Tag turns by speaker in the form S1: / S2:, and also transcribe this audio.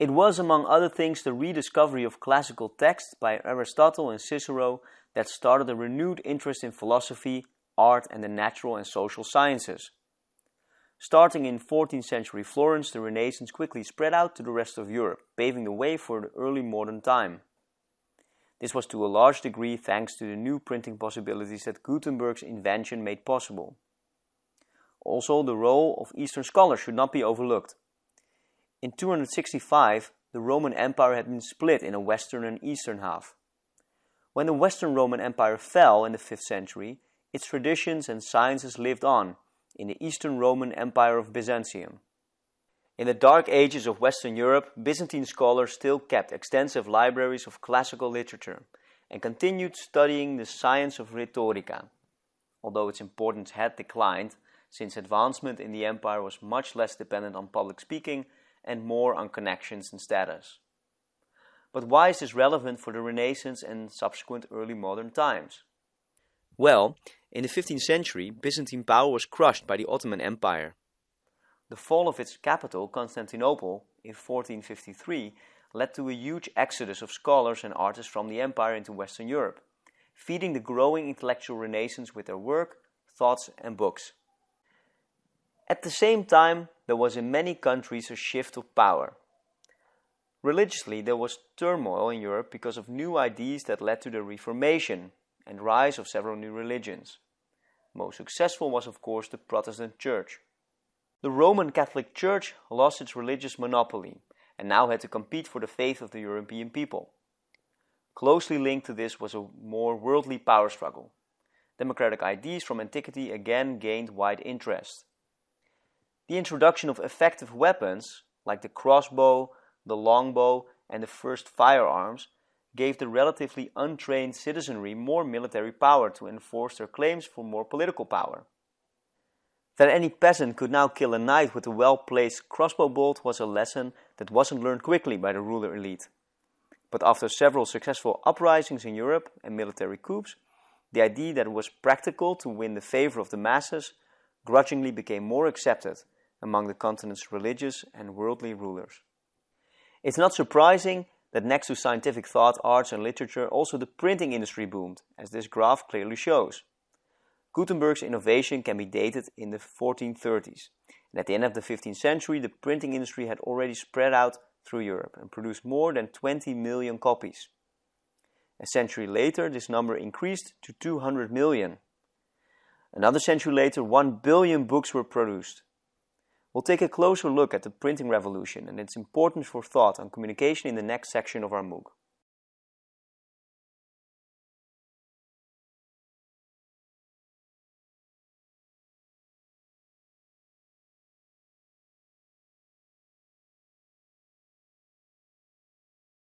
S1: It was, among other things, the rediscovery of classical texts by Aristotle and Cicero that started a renewed interest in philosophy, art, and the natural and social sciences. Starting in 14th century Florence, the Renaissance quickly spread out to the rest of Europe, paving the way for the early modern time. This was to a large degree thanks to the new printing possibilities that Gutenberg's invention made possible. Also, the role of Eastern scholars should not be overlooked. In 265, the Roman Empire had been split in a western and eastern half. When the Western Roman Empire fell in the 5th century, its traditions and sciences lived on in the Eastern Roman Empire of Byzantium. In the dark ages of Western Europe, Byzantine scholars still kept extensive libraries of classical literature and continued studying the science of rhetorica, although its importance had declined since advancement in the empire was much less dependent on public speaking and more on connections and status. But why is this relevant for the Renaissance and subsequent early modern times? Well, in the 15th century, Byzantine power was crushed by the Ottoman Empire. The fall of its capital, Constantinople, in 1453 led to a huge exodus of scholars and artists from the empire into Western Europe, feeding the growing intellectual renaissance with their work, thoughts and books. At the same time, there was in many countries a shift of power. Religiously, there was turmoil in Europe because of new ideas that led to the Reformation and rise of several new religions. Most successful was of course the Protestant Church. The Roman Catholic Church lost its religious monopoly and now had to compete for the faith of the European people. Closely linked to this was a more worldly power struggle. Democratic ideas from antiquity again gained wide interest. The introduction of effective weapons, like the crossbow, the longbow, and the first firearms, gave the relatively untrained citizenry more military power to enforce their claims for more political power. That any peasant could now kill a knight with a well-placed crossbow bolt was a lesson that wasn't learned quickly by the ruler elite. But after several successful uprisings in Europe and military coups, the idea that it was practical to win the favor of the masses grudgingly became more accepted among the continent's religious and worldly rulers. It's not surprising that next to scientific thought, arts and literature, also the printing industry boomed, as this graph clearly shows. Gutenberg's innovation can be dated in the 1430s, and at the end of the 15th century the printing industry had already spread out through Europe and produced more than 20 million copies. A century later this number increased to 200 million. Another century later 1 billion books were produced. We'll take a closer look at the printing revolution and its importance for thought on communication in the next section of our MOOC.